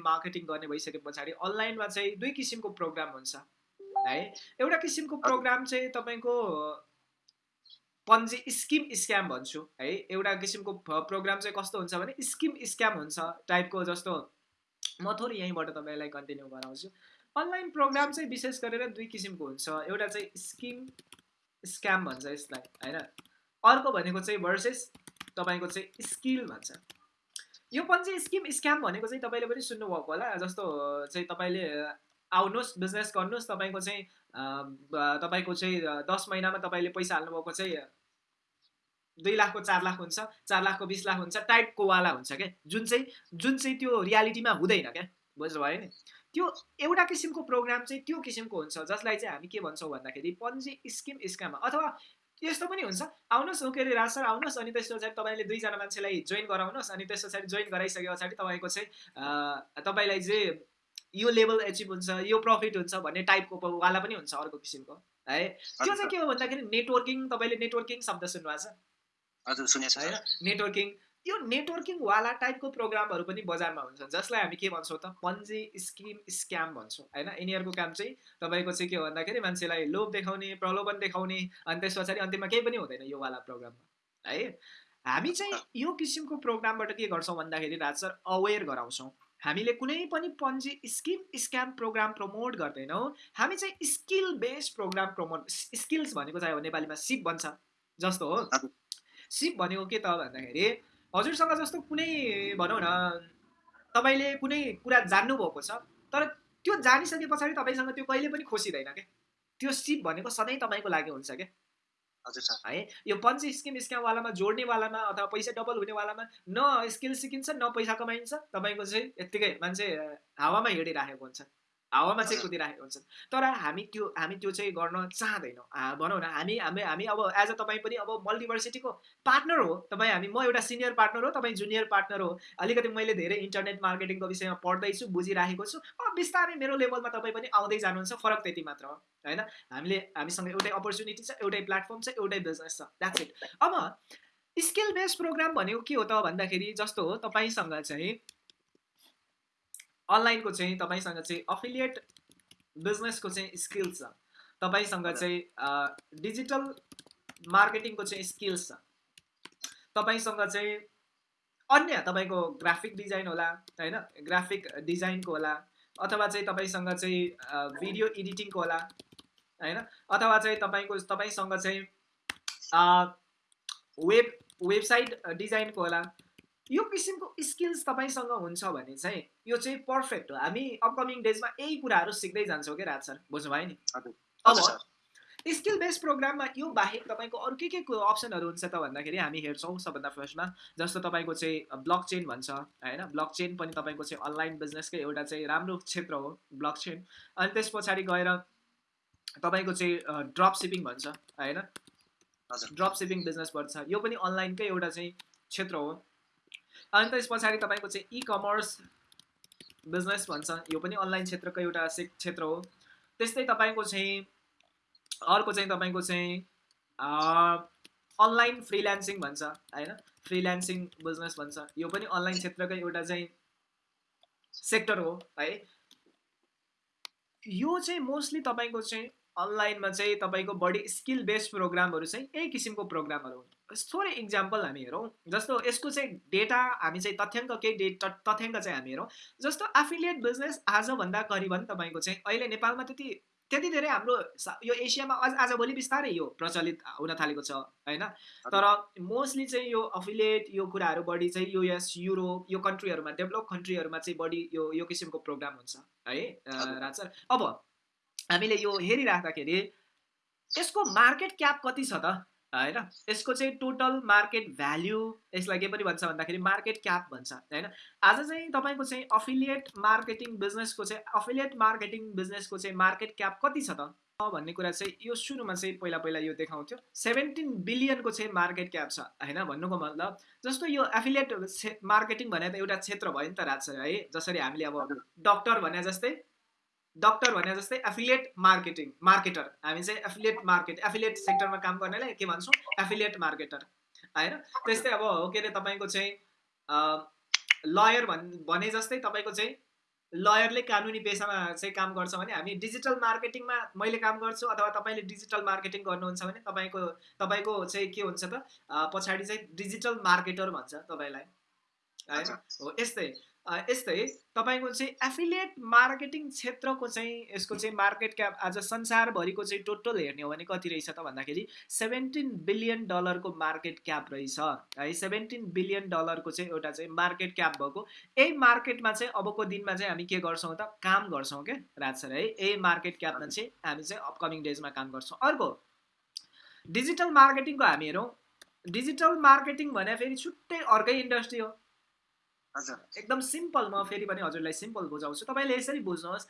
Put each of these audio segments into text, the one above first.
Marketing गर्ने भइसके पछाडि अनलाइनमा चाहिँ दुई किसिमको प्रोग्राम हुन्छ है? एउटा किसिमको प्रोग्राम चाहिँ तपाईँको पन्जी स्किम स्क्याम भन्छु है? एउटा किसिमको प्रोग्राम चाहिँ कस्तो हुन्छ भने स्किम स्क्याम हुन्छ टाइपको जस्तो। म थोरै यहीँबाट तपाईँलाई कन्टिन्यू गराउँछु। अनलाइन प्रोग्राम चाहिँ विशेष गरेर दुई किसिमको हुन्छ। एउटा चाहिँ स्किम स्क्याम भन्छ यसलाई होइन? अर्को भनेको चाहिँ भर्सेस तपाईँको चाहिँ स्किल भन्छ। यो पन्जी स्किम स्क्याम भनेको चाहिँ तपाईँले पनि सुन्नुभएको होला जस्तो चाहिँ तपाईँले आउनुहोस् बिजनेस गर्नुहोस् तपाईँको चाहिँ तपाईँको चाहिँ दस महिनामा तपाईँले पैसा हाल्नुभएको चाहिँ दुई लाखको चार लाख हुन्छ चार लाखको बिस लाख हुन्छ टाइपको वाला हुन्छ क्या। जुन चाहिँ जुन चाहिँ त्यो रियालिटीमा हुँदैन क्या बुझ्नुभयो नि? त्यो एउटा किसिमको प्रोग्राम चाहिँ त्यो किसिमको हुन्छ जसलाई चाहिँ हामी के भन्छौँ भन्दाखेरि पन्जी स्किम स्क्याम अथवा यस्तो पनि हुन्छ। आउनुहोस् अरे राज सर आउनुहोस्। अनि त्यस पछाडि तपाईँले दुईजना मान्छेलाई जोइन गराउनुहोस्। अनि त्यस पछाडि जोइन गराइसके पछाडि तपाईँको चाहिँ तपाईँलाई चाहिँ यो लेभल एचिभ हुन्छ यो प्रफिट हुन्छ भन्ने टाइपको वाला पनि हुन्छ अर्को किसिमको है? त्यो चाहिँ के हो भन्दाखेरि नेटवर्किङ तपाईँले नेटवर्किङ शब्द सुन्नुभएको छ? नेटवर्किङ यो नेटवर्किङवाला टाइपको प्रोग्रामहरू पनि बजारमा हुन्छ। जसलाई हामी के भन्छौँ त? पन्जी स्किम स्क्याम भन्छौँ होइन? यिनीहरूको काम चाहिँ तपाईँको चाहिँ के हो भन्दाखेरि मान्छेलाई लोभ देखाउने प्रलोभन देखाउने अनि त्यस पछाडि अन्तिममा केही पनि हुँदैन यो वाला प्रोग्राममा है? हामी चाहिँ यो किसिमको प्रोग्रामबाट के गर्छौँ भन्दाखेरि राज सर अवेर गराउँछौँ। हामीले कुनै पनि Ponzi scheme scam program promote गर्दैनौँ। हामी चाहिँ skill based program promote skills भनेको चाहिँ नेपालीमा सिप भन्छ जस्तो हो। सिप भनेको के त भन्दाखेरि हजुरसँग जस्तो कुनै भनौँ न तपाईँले कुनै कुरा जान्नुभएको छ तर त्यो जानिसके पछाडि तपाईँसँग त्यो कहिले पनि खोसिँदैन क्या त्यो सिप भनेको सधैँ तपाईँको लागि हुन्छ क्या है यो पन्च स्किम स्क्यामवालामा जोड्नेवालामा अथवा पैसा डबल हुनेवालामा न स्किल सिकिन्छ न पैसा कमाइन्छ तपाईँको चाहिँ यत्तिकै मान्छे हावामा हिँडिराखेको हुन्छ। हावामा चाहिँ कुदिराखेको हुन्छ तर हामी त्यो हामी त्यो चाहिँ गर्न चाहँदैनौँ। भनौँ न हामी हामी हामी अब एज अ तपाईँ पनि अब मल्टिभर्सिटीको पार्टनर हो। तपाईँ हामी म एउटा सिनियर पार्टनर हो तपाईँ जुनियर पार्टनर हो। अलिकति मैले धेरै इन्टरनेट मार्केटिङको विषयमा पढ्दैछु बुझिराखेको छु। अब बिस्तारै मेरो लेभलमा तपाईँ पनि आउँदै जानुहुन्छ फरक त्यति मात्र हो होइन? हामीले हामीसँग एउटै अपर्च्युनिटी छ एउटै प्लेटफर्म छ एउटै बिजनेस छ। द्याट्स इट अब स्किल बेस्ड प्रोग्राम भनेको के हो त भन्दाखेरि जस्तो हो तपाईँसँग चाहिँ अनलाइनको चाहिँ तपाईँसँग चाहिँ अफिलिएट बिजनेसको चाहिँ स्किल्स छ। तपाईँसँग चाहिँ डिजिटल मार्केटिङको चाहिँ स्किल्स छ। तपाईँसँग चाहिँ अन्य तपाईँको ग्राफिक डिजाइन होला होइन? ग्राफिक डिजाइनको होला अथवा चाहिँ तपाईँसँग चाहिँ भिडियो एडिटिङको होला होइन? अथवा चाहिँ तपाईँको तपाईँसँग चाहिँ वेब वेबसाइट डिजाइनको होला यो किसिमको स्किल्स तपाईँसँग हुन्छ भने चाहिँ यो चाहिँ पर्फेक्ट हो। हामी अपकमिङ डेजमा यही कुराहरू सिक्दै जान्छौँ क्या राज सर बुझ्नुभयो नि? अब स्किल बेस्ड प्रोग्राममा यो बाहेक तपाईँको अरू के के अप्सनहरू हुन्छ त भन्दाखेरि हामी हेर्छौँ सबभन्दा फर्स्टमा जस्तो तपाईँको चाहिँ ब्लक चेन भन्छ होइन? ब्लक चेन पनि तपाईँको चाहिँ अनलाइन बिजनेसकै एउटा चाहिँ राम्रो क्षेत्र हो ब्लक चेन अनि त्यस पछाडि गएर तपाईँको चाहिँ ड्रप सिपिङ भन्छ होइन? ड्रप सिपिङ बिजनेस भन्छ यो पनि अनलाइनकै एउटा चाहिँ क्षेत्र हो। अनि त्यस पछाडि तपाईँको चाहिँ इ कमर्स बिजनेस भन्छ यो पनि अनलाइन क्षेत्रको एउटा क्षेत्र हो। त्यस्तै तपाईँको चाहिँ अर्को चाहिँ तपाईँको चाहिँ अनलाइन फ्रिल्यान्सिङ भन्छ होइन? फ्रिल्यान्सिङ बिजनेस भन्छ यो पनि अनलाइन क्षेत्रकै एउटा चाहिँ सेक्टर हो है? यो चाहिँ मोस्टली तपाईँको चाहिँ अनलाइनमा चाहिँ तपाईँको बढी स्किल बेस्ड प्रोग्रामहरू चाहिँ यही किसिमको प्रोग्रामहरू हुन्। थोरै इक्जाम्पल हामी हेरौँ जस्तो यसको चाहिँ डेटा हामी चाहिँ तथ्याङ्क केही डेट तथ्याङ्क चाहिँ हामी हेरौँ जस्तो एफिलिएट बिजनेस आजभन्दा करिबन तपाईँको चाहिँ अहिले नेपालमा त्यति त्यति धेरै हाम्रो यो एसियामा आज आजभोलि बिस्तारै यो प्रचलित हुन थालेको छ होइन? तर मोस्टली चाहिँ यो अफिलिएट यो कुराहरू बढी चाहिँ युएस युरोप यो कन्ट्रीहरूमा डेभलप कन्ट्रीहरूमा चाहिँ बढी यो यो किसिमको प्रोग्राम हुन्छ है? राज अब हामीले यो हेरिराख्दाखेरि यसको मार्केट क्याप कति छ त? होइन? यसको चाहिँ टोटल मार्केट भ्याल्यु यसलाई के पनि भन्छ भन्दाखेरि मार्केट क्याप भन्छ होइन? आज चाहिँ तपाईँको चाहिँ अफिलिएट मार्केटिङ बिजनेसको चाहिँ अफिलिएट मार्केटिङ बिजनेसको चाहिँ मार्केट क्याप कति छ त? भन्ने कुरा चाहिँ यो सुरुमा चाहिँ पहिला पहिला यो देखाउँथ्यो। सेभेन्टिन बिलियनको चाहिँ मार्केट क्याप छ होइन? भन्नुको मतलब जस्तो यो एफिलिएट मार्केटिङ भने त एउटा क्षेत्र भयो नि त राज है? जसरी हामीले अब डक्टर भने जस्तै डक्टर भने जस्तै एफिलिएट मार्केटिङ मार्केटर हामी चाहिँ एफिलिएट मार्केट एफिलिएट सेक्टरमा काम गर्नेलाई के भन्छौँ? एफिलिएट मार्केटर होइन त्यस्तै अब हो के अरे तपाईँको चाहिँ लयर भन् भने जस्तै तपाईँको चाहिँ लयरले कानुनी पेसामा चाहिँ काम गर्छ भने हामी डिजिटल मार्केटिङमा मैले काम गर्छु अथवा तपाईँले डिजिटल मार्केटिङ गर्नुहुन्छ भने तपाईँको तपाईँको चाहिँ के हुन्छ त पछाडि चाहिँ डिजिटल मार्केटर भन्छ तपाईँलाई। होइन हो यस्तै। यस्तै तपाईँको चाहिँ एफिलिएट मार्केटिङ क्षेत्रको चाहिँ यसको चाहिँ मार्केट क्याप आज संसारभरिको चाहिँ टोटल हेर्ने हो भने कति रहेछ त भन्दाखेरि सेभेन्टिन बिलियन डलरको मार्केट क्याप रहेछ। है सेभेन्टिन बिलियन डलरको चाहिँ एउटा चाहिँ मार्केट क्याप भएको। यही मार्केटमा चाहिँ अबको दिनमा चाहिँ हामी के गर्छौँ त काम गर्छौँ क्या राज सर है। यही मार्केट क्यापमा चाहिँ हामी चाहिँ अपकमिङ डेजमा काम गर्छौँ। अर्को डिजिटल मार्केटिङको हामी हेरौँ। डिजिटल मार्केटिङ भने फेरि छुट्टै अर्कै इन्डस्ट्री हो। एकदम सिम्पल म फेरि पनि हजुरलाई सिम्पल बुझाउँछु। तपाईँले यसरी बुझ्नुहोस्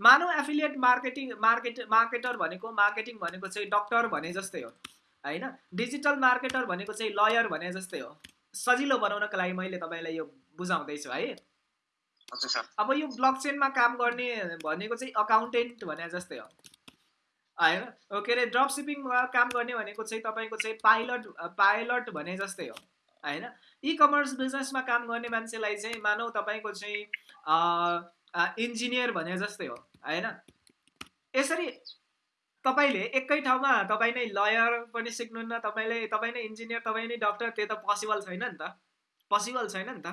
मानव एफिलिएट मार्केटिङ मार्केट मार्केटर भनेको मार्केटिङ भनेको चाहिँ डक्टर भने जस्तै हो होइन? डिजिटल मार्केटर भनेको चाहिँ लयर भने जस्तै हो। सजिलो बनाउनको लागि मैले तपाईँलाई यो बुझाउँदैछु है। अब यो ब्लक चेनमा काम गर्ने भनेको चाहिँ अकाउन्टेन्ट भने जस्तै हो होइन? के अरे ड्रप सिपिङमा काम गर्ने भनेको चाहिँ तपाईँको चाहिँ पाइलट पाइलट भने जस्तै हो। होइन? इ कमर्स बिजनेसमा काम गर्ने मान्छेलाई चाहिँ मानौ तपाईँको चाहिँ इन्जिनियर भने जस्तै हो होइन? यसरी तपाईँले एकै ठाउँमा तपाईँ नै लयर पनि सिक्नुहुन्न तपाईँले तपाईँ नै इन्जिनियर तपाईँ नै डक्टर त्यो त पोसिबल छैन नि त। पोसिबल छैन नि त।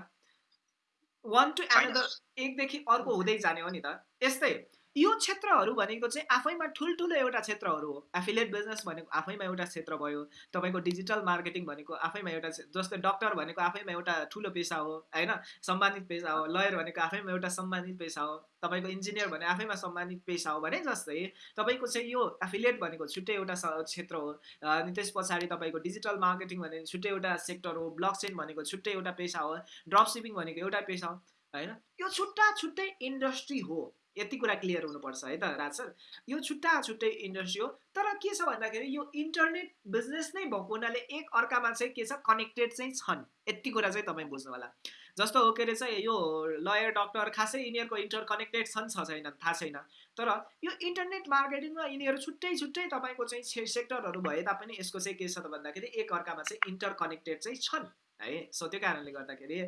वान टु एनदर एकदेखि अर्को हुँदै जाने हो नि त। यस्तै यो क्षेत्रहरू भनेको चाहिँ आफैमा ठुल्ठुलो एउटा क्षेत्रहरू हो। एफिलिएट बिजनेस भनेको आफैमा एउटा क्षेत्र भयो। तपाईँको डिजिटल मार्केटिङ भनेको आफैमा एउटा जस्तै डक्टर भनेको आफैमा एउटा ठुलो पेसा हो होइन? सम्मानित पेसा हो। लयर भनेको आफैमा एउटा सम्मानित पेसा हो। तपाईँको इन्जिनियर भने आफैमा सम्मानित पेसा हो भने जस्तै तपाईँको चाहिँ यो एफिलिएट भनेको छुट्टै एउटा क्षेत्र हो। अनि त्यस पछाडि तपाईँको डिजिटल मार्केटिङ भनेको छुट्टै एउटा सेक्टर हो। ब्लक चेन भनेको छुट्टै एउटा पेसा हो। ड्रप सिपिङ भनेको एउटा पेसा हो होइन? यो छुट्टा छुट्टै इन्डस्ट्री हो। यति कुरा क्लियर हुनुपर्छ है त राज सर? यो छुट्टा छुट्टै इन्डस्ट्री हो तर के छ भन्दाखेरि यो इन्टरनेट बिजनेस नै भएको हुनाले एक अर्कामा चाहिँ के छ कनेक्टेड चाहिँ छन्। यति कुरा चाहिँ तपाईँ बुझ्नु होला जस्तो हो के अरे चाहिँ यो लयर डक्टर खासै यिनीहरूको इन्टर कनेक्टेड छन् छ छैन थाहा छैन। तर यो इन्टरनेट मार्केटिङमा यिनीहरू छुट्टै छुट्टै तपाईँको चाहिँ सेक्टरहरू भए तापनि यसको चाहिँ के छ त भन्दाखेरि एक अर्कामा चाहिँ इन्टर कनेक्टेड चाहिँ छन् है? सो त्यो कारणले गर्दाखेरि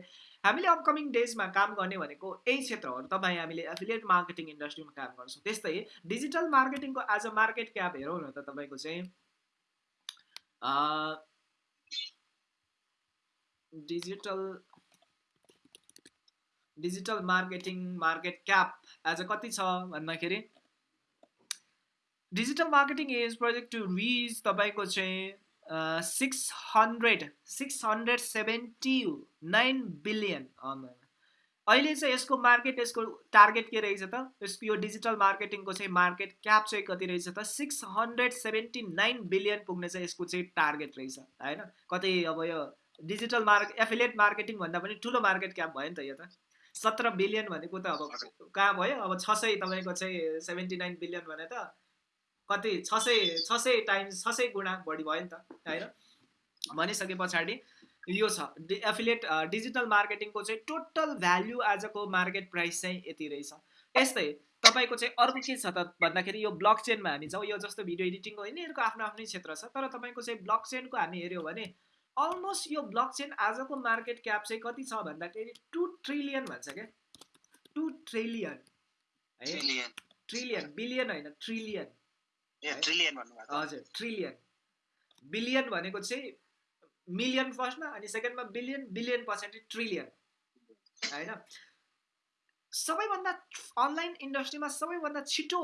हामीले अपकमिङ डेजमा काम गर्ने भनेको यही क्षेत्रहरू तपाईँ हामीले एफिलिएट मार्केटिङ इन्डस्ट्रीमा काम गर्छौँ। त्यस्तै डिजिटल मार्केटिङको आज मार्केट क्याप हेरौँ न त तपाईँको चाहिँ digital digital marketing market cap आज कति छ भन्दाखेरि digital marketing is project to reach तपाईँको चाहिँ six hundred six hundred seventy nine billion अहिले चाहिँ यसको मार्केट यसको टार्गेट के रहेछ त? यसको यो डिजिटल मार्केटिङको चाहिँ मार्केट क्याप चाहिँ कति रहेछ त? Six hundred seventy nine billion पुग्ने चाहिँ यसको चाहिँ टार्गेट रहेछ होइन? कतै अब यो डिजिटल मार्क एफिलिएट मार्केटिङ भन्दा पनि ठुलो मार्केट क्याप भयो नि त यो त। सत्र बिलियन भनेको त अब कहाँ भयो? अब छ सय तपाईँको चाहिँ सेभेन्टी नाइन बिलियन भने त कति छ सय छ सय टाइम्स छ सय गुणा बढी भयो नि त होइन? भनिसके पछाडि यो छ। एफिलिएट डिजिटल मार्केटिङको चाहिँ टोटल भ्याल्यु आजको मार्केट प्राइस चाहिँ यति रहेछ। यस्तै तपाईँको चाहिँ अर्को के छ त भन्दाखेरि यो ब्लक चेनमा हामी जाउँ यो जस्तो भिडियो एडिटिङको यिनीहरूको आफ्नो आफ्नै क्षेत्र छ। तर तपाईँको चाहिँ ब्लक चेनको हामी हेऱ्यो भने अलमोस्ट यो ब्लक चेन आजको मार्केट क्याप चाहिँ कति छ भन्दाखेरि टु ट्रिलियन भन्छ क्या। टु ट्रिलियन है? ट्रिलियन बिलियन होइन ट्रिलियन हजुर ट्रिलियन बिलियन भनेको चाहिँ मिलियन फर्स्टमा अनि सेकेन्डमा बिलियन बिलियन पछाडि ट्रिलियन होइन? सबैभन्दा अनलाइन इन्डस्ट्रीमा सबैभन्दा छिटो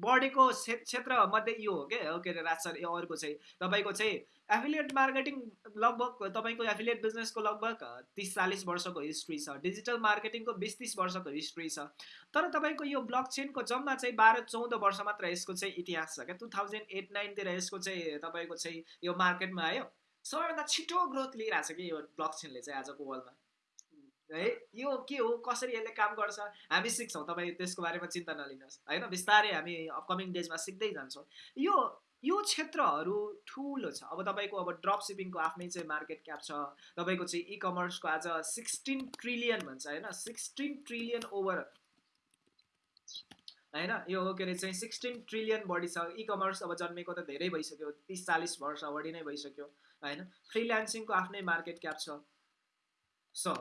बढेको क्षेत्र मध्ये यो हो क्या के अरे राज सर यो अर्को चाहिँ तपाईँको चाहिँ एफिलिएट मार्केटिङ लगभग तपाईँको एफिलिएट बिजनेसको लगभग तिस चालिस वर्षको हिस्ट्री छ। डिजिटल मार्केटिङको बिस तिस वर्षको हिस्ट्री छ। तर तपाईँको यो ब्लक चेनको जम्मा चाहिँ बाह्र चौध वर्ष मात्र यसको चाहिँ इतिहास छ क्या? टु थाउजन्ड एट नाइनतिर यसको चाहिँ तपाईँको चाहिँ यो मार्केटमा आयो। सबैभन्दा छिटो ग्रोथ लिइरहेको छ कि यो ब्लक चेनले चाहिँ आजको वर्ल्डमा है? यो के हो? कसरी यसले काम गर्छ? हामी सिक्छौँ। तपाईँ त्यसको बारेमा चिन्ता नलिनुहोस्। होइन? बिस्तारै हामी अपकमिङ डेजमा सिक्दै जान्छौँ। यो यो क्षेत्रहरू ठुलो छ। अब तपाईँको अब ड्रप सिपिङको आफ्नै चाहिँ मार्केट क्याप छ। तपाईँको चाहिँ इ कमर्सको आज सिक्सटिन ट्रिलियन भन्छ। होइन? सिक्सटिन ट्रिलियन ओभर होइन? यो के अरे चाहिँ सिक्सटिन ट्रिलियन बढी छ। इ कमर्स अब जन्मेको त धेरै भइसक्यो। तिस चालिस वर्ष बढी नै भइसक्यो। होइन? फ्रिल्यान्सिङको आफ्नै मार्केट क्याप छ। सो